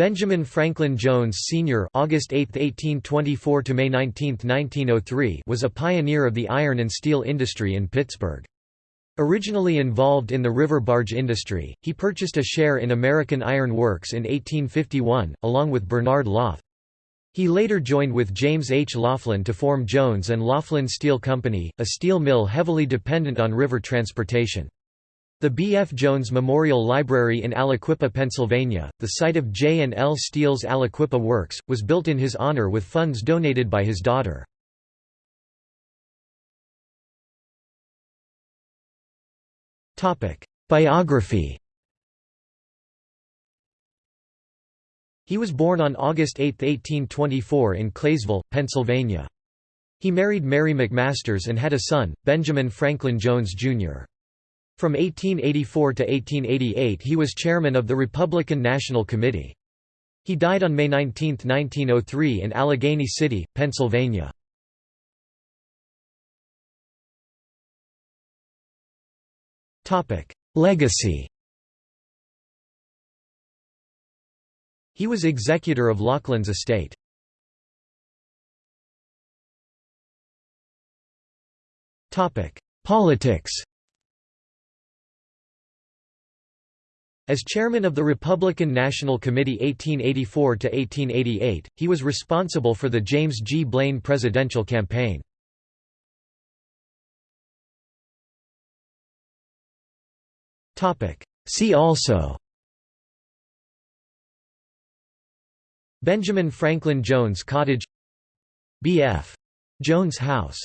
Benjamin Franklin Jones Sr. (August 8, 1824 to May 19, 1903) was a pioneer of the iron and steel industry in Pittsburgh. Originally involved in the river barge industry, he purchased a share in American Iron Works in 1851, along with Bernard Lauth. He later joined with James H. Laughlin to form Jones and Laughlin Steel Company, a steel mill heavily dependent on river transportation. The B. F. Jones Memorial Library in Aliquippa, Pennsylvania, the site of J. and L. Steel's Aliquippa Works, was built in his honor with funds donated by his daughter. Biography He was born on August 8, 1824 in Claysville, Pennsylvania. He married Mary McMasters and had a son, Benjamin Franklin Jones, Jr. From 1884 to 1888 he was chairman of the Republican National Committee. He died on May 19, 1903 in Allegheny City, Pennsylvania. Legacy He was executor of Laughlin's estate. Politics As chairman of the Republican National Committee 1884–1888, he was responsible for the James G. Blaine presidential campaign. See also Benjamin Franklin Jones Cottage B.F. Jones House